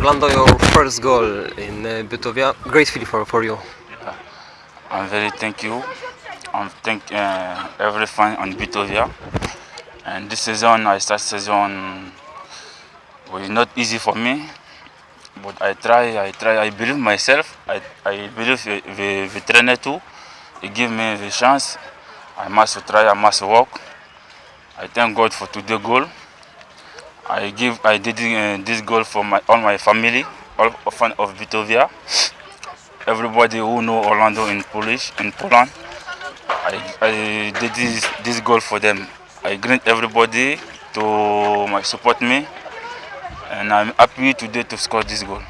Orlando, your first goal in uh, Bytovia, great feeling for, for you. I'm very thank you. I'm thank uh, every fan on Bytovia. And this season, I start season was not easy for me, but I try. I try. I believe myself. I, I believe the, the, trainer too. He give me the chance. I must try. I must work. I thank God for today goal. I give. I did uh, this goal for my all my family, all fan of Bytovia everybody who know Orlando in Polish in Poland. I, I did this, this goal for them. I greet everybody to my support me, and I'm happy today to score this goal.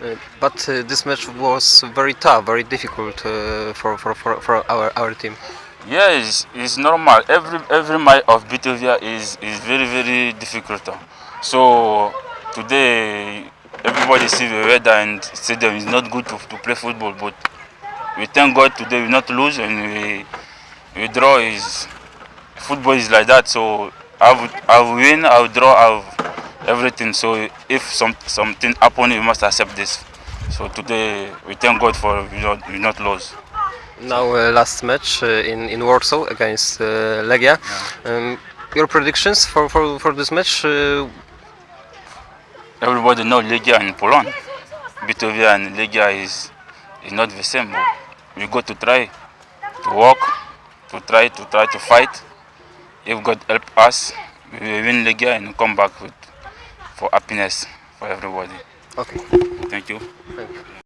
Uh, but uh, this match was very tough, very difficult uh, for, for, for, for our, our team. Yeah, it's, normal. Every every match of Bytovia is is very very difficult. So today everybody see the weather and stadium is not good to, to play football, but we thank God today we not lose and we, we draw is football is like that. So I would I will win, I will draw, I everything. So if some something happen, we must accept this. So today we thank God for we not we not lose. Now uh, last match uh, in, in Warsaw against uh, Legia. Yeah. Um, your predictions for, for, for this match? Uh, Everybody know Legia in Poland. Bytovia and Legia is is not the same. We got to try to work, to try to try to fight. If God help us, we will win Legia and come back with for happiness for everybody. okay. Thank you. Thank you.